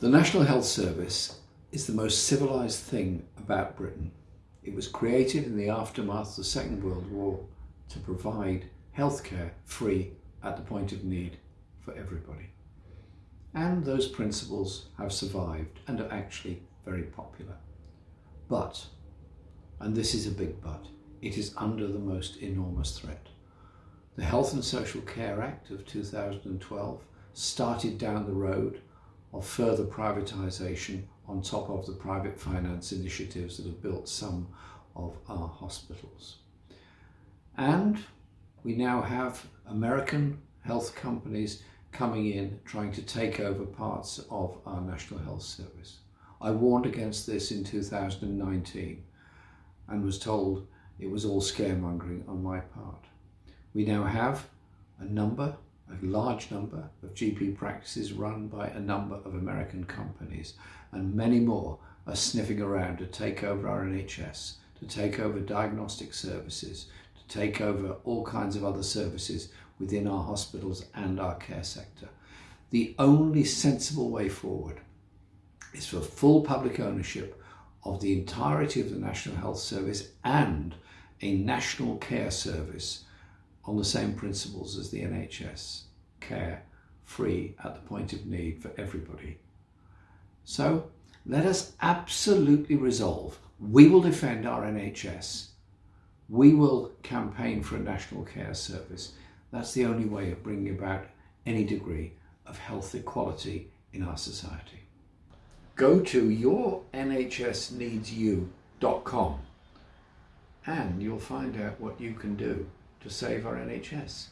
The National Health Service is the most civilised thing about Britain. It was created in the aftermath of the Second World War to provide healthcare free at the point of need for everybody. And those principles have survived and are actually very popular. But, and this is a big but, it is under the most enormous threat. The Health and Social Care Act of 2012 started down the road of further privatisation on top of the private finance initiatives that have built some of our hospitals. And we now have American health companies coming in trying to take over parts of our National Health Service. I warned against this in 2019 and was told it was all scaremongering on my part. We now have a number a large number of GP practices run by a number of American companies and many more are sniffing around to take over our NHS, to take over diagnostic services, to take over all kinds of other services within our hospitals and our care sector. The only sensible way forward is for full public ownership of the entirety of the National Health Service and a national care service on the same principles as the NHS, care free at the point of need for everybody. So let us absolutely resolve, we will defend our NHS, we will campaign for a national care service. That's the only way of bringing about any degree of health equality in our society. Go to yournhsneedsyou.com and you'll find out what you can do to save our NHS.